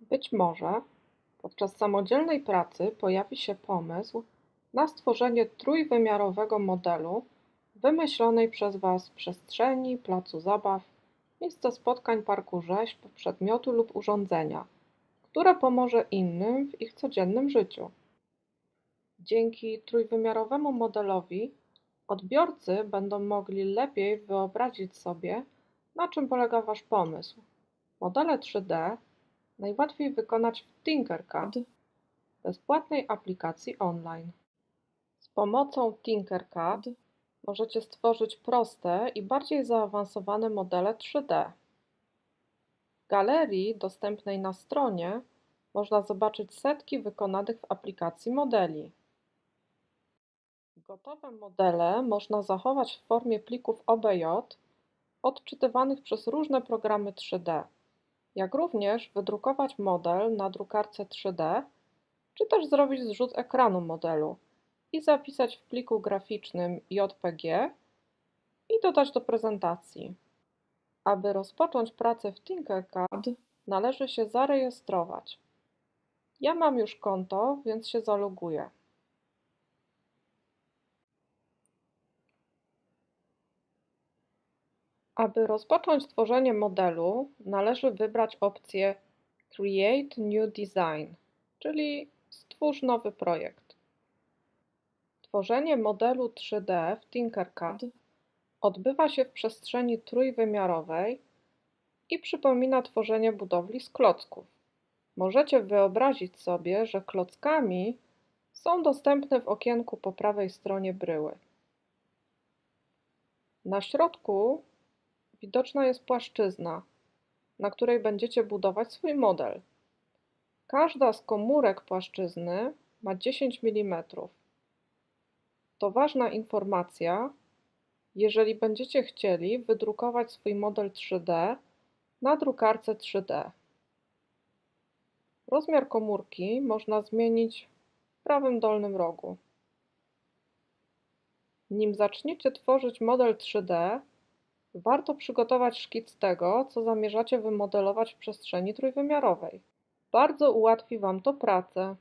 Być może podczas samodzielnej pracy pojawi się pomysł na stworzenie trójwymiarowego modelu wymyślonej przez Was przestrzeni, placu zabaw, miejsca spotkań, parku rzeźb, przedmiotu lub urządzenia, które pomoże innym w ich codziennym życiu. Dzięki trójwymiarowemu modelowi odbiorcy będą mogli lepiej wyobrazić sobie, na czym polega Wasz pomysł. Modele 3D najłatwiej wykonać w Tinkercad, bezpłatnej aplikacji online. Z pomocą Tinkercad możecie stworzyć proste i bardziej zaawansowane modele 3D. W galerii dostępnej na stronie można zobaczyć setki wykonanych w aplikacji modeli. Gotowe modele można zachować w formie plików OBJ odczytywanych przez różne programy 3D jak również wydrukować model na drukarce 3D, czy też zrobić zrzut ekranu modelu i zapisać w pliku graficznym JPG i dodać do prezentacji. Aby rozpocząć pracę w Tinkercad, należy się zarejestrować. Ja mam już konto, więc się zaloguję. Aby rozpocząć tworzenie modelu, należy wybrać opcję Create New Design, czyli Stwórz nowy projekt. Tworzenie modelu 3D w Tinkercad odbywa się w przestrzeni trójwymiarowej i przypomina tworzenie budowli z klocków. Możecie wyobrazić sobie, że klockami są dostępne w okienku po prawej stronie bryły. Na środku widoczna jest płaszczyzna, na której będziecie budować swój model. Każda z komórek płaszczyzny ma 10 mm. To ważna informacja, jeżeli będziecie chcieli wydrukować swój model 3D na drukarce 3D. Rozmiar komórki można zmienić w prawym dolnym rogu. Nim zaczniecie tworzyć model 3D, Warto przygotować szkic tego, co zamierzacie wymodelować w przestrzeni trójwymiarowej. Bardzo ułatwi Wam to pracę.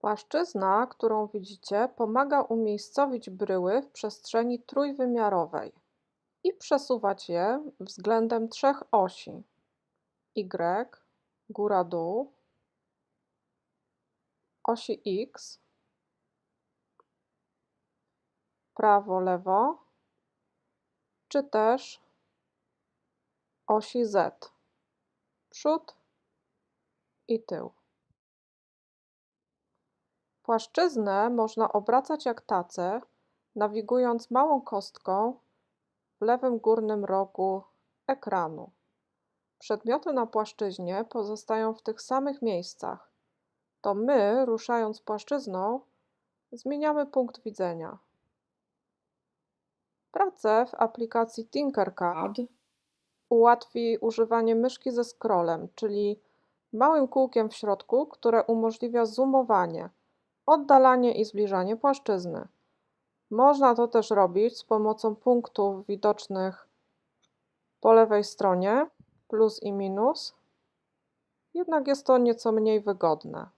Płaszczyzna, którą widzicie, pomaga umiejscowić bryły w przestrzeni trójwymiarowej i przesuwać je względem trzech osi Y, góra-dół, osi X prawo, lewo, czy też osi Z, przód i tył. Płaszczyznę można obracać jak tacę, nawigując małą kostką w lewym górnym rogu ekranu. Przedmioty na płaszczyźnie pozostają w tych samych miejscach. To my, ruszając płaszczyzną, zmieniamy punkt widzenia. Pracę w aplikacji Tinkercad ułatwi używanie myszki ze scrollem, czyli małym kółkiem w środku, które umożliwia zoomowanie, oddalanie i zbliżanie płaszczyzny. Można to też robić z pomocą punktów widocznych po lewej stronie, plus i minus, jednak jest to nieco mniej wygodne.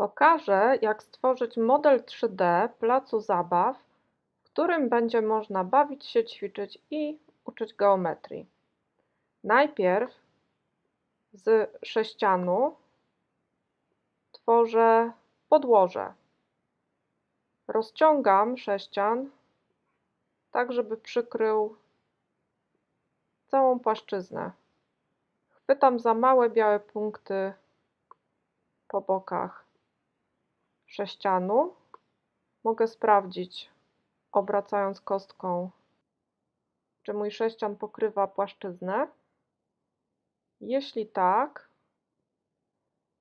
Pokażę, jak stworzyć model 3D placu zabaw, w którym będzie można bawić się, ćwiczyć i uczyć geometrii. Najpierw z sześcianu tworzę podłoże. Rozciągam sześcian tak, żeby przykrył całą płaszczyznę. Chwytam za małe białe punkty po bokach sześcianu. Mogę sprawdzić, obracając kostką, czy mój sześcian pokrywa płaszczyznę. Jeśli tak,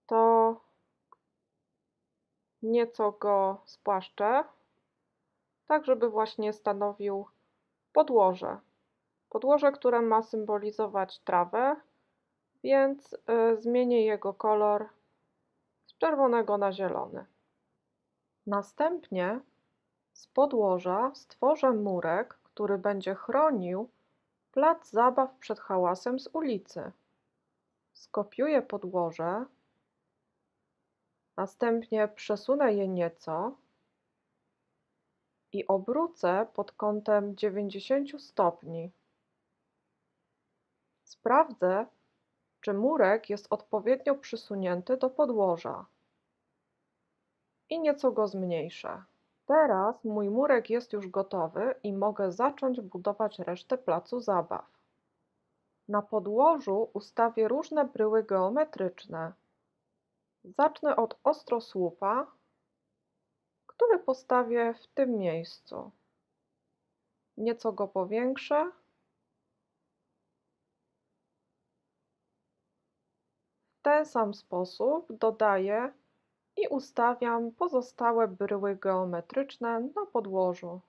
to nieco go spłaszczę, tak żeby właśnie stanowił podłoże. Podłoże, które ma symbolizować trawę, więc y, zmienię jego kolor z czerwonego na zielony. Następnie z podłoża stworzę murek, który będzie chronił plac zabaw przed hałasem z ulicy. Skopiuję podłoże, następnie przesunę je nieco i obrócę pod kątem 90 stopni. Sprawdzę, czy murek jest odpowiednio przysunięty do podłoża i nieco go zmniejszę. Teraz mój murek jest już gotowy i mogę zacząć budować resztę placu zabaw. Na podłożu ustawię różne bryły geometryczne. Zacznę od ostrosłupa, który postawię w tym miejscu. Nieco go powiększę. W ten sam sposób dodaję i ustawiam pozostałe bryły geometryczne na podłożu.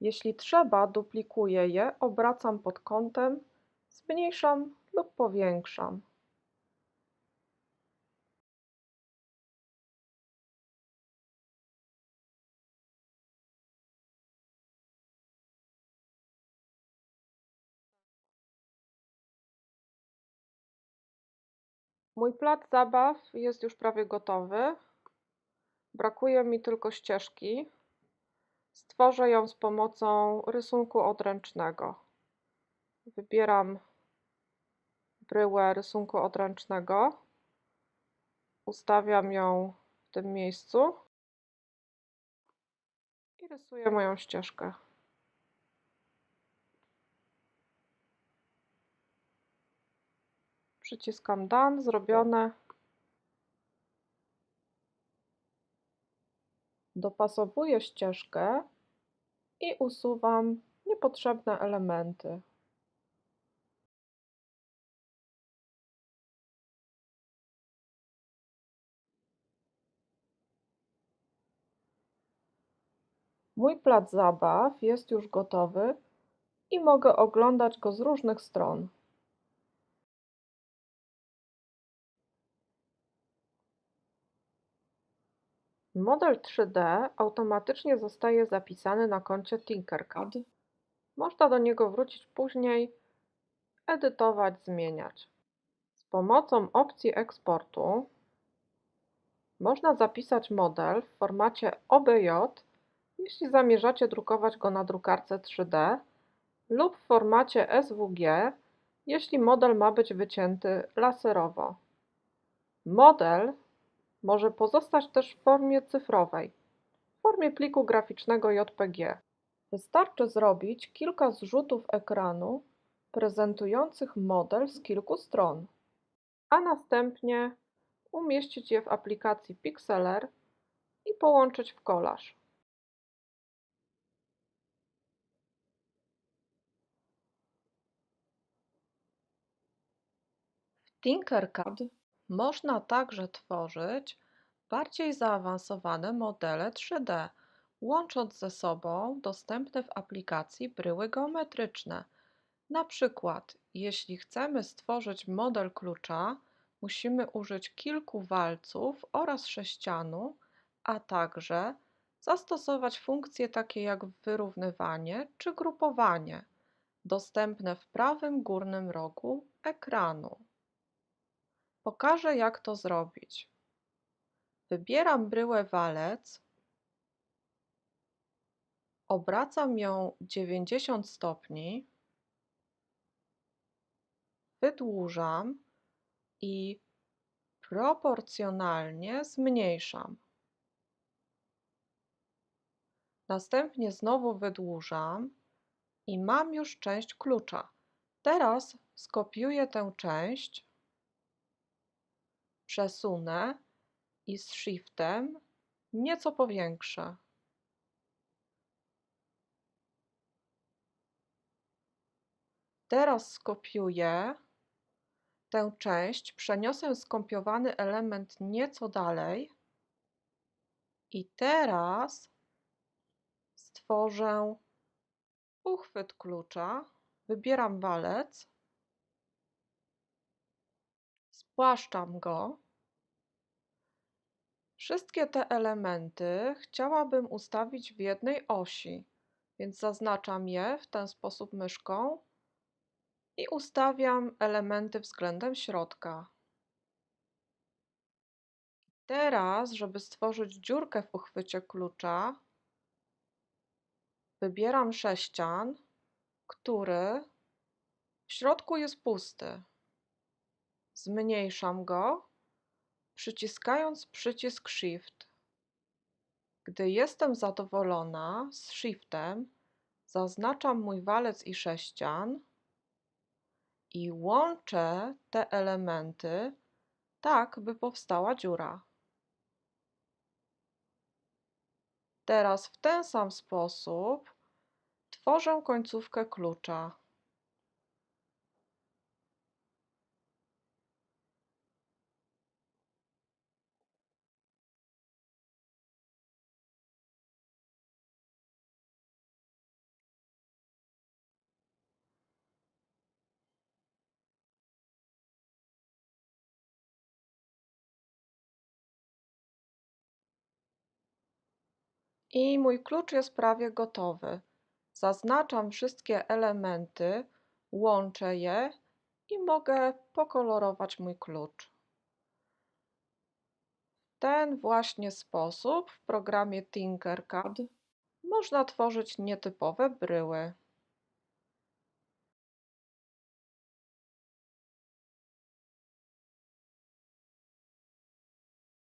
Jeśli trzeba, duplikuję je, obracam pod kątem, zmniejszam lub powiększam. Mój plac zabaw jest już prawie gotowy. Brakuje mi tylko ścieżki. Stworzę ją z pomocą rysunku odręcznego. Wybieram bryłę rysunku odręcznego. Ustawiam ją w tym miejscu i rysuję moją ścieżkę. Przyciskam Done, zrobione. Dopasowuję ścieżkę i usuwam niepotrzebne elementy. Mój plac zabaw jest już gotowy i mogę oglądać go z różnych stron. Model 3D automatycznie zostaje zapisany na koncie Tinkercad. Można do niego wrócić później, edytować, zmieniać. Z pomocą opcji eksportu można zapisać model w formacie OBJ, jeśli zamierzacie drukować go na drukarce 3D, lub w formacie SWG, jeśli model ma być wycięty laserowo. Model może pozostać też w formie cyfrowej, w formie pliku graficznego JPG. Wystarczy zrobić kilka zrzutów ekranu prezentujących model z kilku stron, a następnie umieścić je w aplikacji Pixlr i połączyć w kolaż. W Tinkercad można także tworzyć bardziej zaawansowane modele 3D, łącząc ze sobą dostępne w aplikacji bryły geometryczne. Na przykład, jeśli chcemy stworzyć model klucza, musimy użyć kilku walców oraz sześcianu, a także zastosować funkcje takie jak wyrównywanie czy grupowanie, dostępne w prawym górnym rogu ekranu. Pokażę jak to zrobić. Wybieram bryłę walec, obracam ją 90 stopni, wydłużam i proporcjonalnie zmniejszam. Następnie znowu wydłużam i mam już część klucza. Teraz skopiuję tę część przesunę i z Shiftem nieco powiększę. Teraz skopiuję Tę część przeniosę skopiowany element nieco dalej i teraz stworzę uchwyt klucza, wybieram walec, spłaszczam go. Wszystkie te elementy chciałabym ustawić w jednej osi, więc zaznaczam je w ten sposób myszką i ustawiam elementy względem środka. Teraz, żeby stworzyć dziurkę w uchwycie klucza, wybieram sześcian, który w środku jest pusty. Zmniejszam go, przyciskając przycisk Shift. Gdy jestem zadowolona z Shiftem, zaznaczam mój walec i sześcian i łączę te elementy tak, by powstała dziura. Teraz w ten sam sposób tworzę końcówkę klucza. I mój klucz jest prawie gotowy. Zaznaczam wszystkie elementy, łączę je i mogę pokolorować mój klucz. W ten właśnie sposób w programie Tinkercad można tworzyć nietypowe bryły.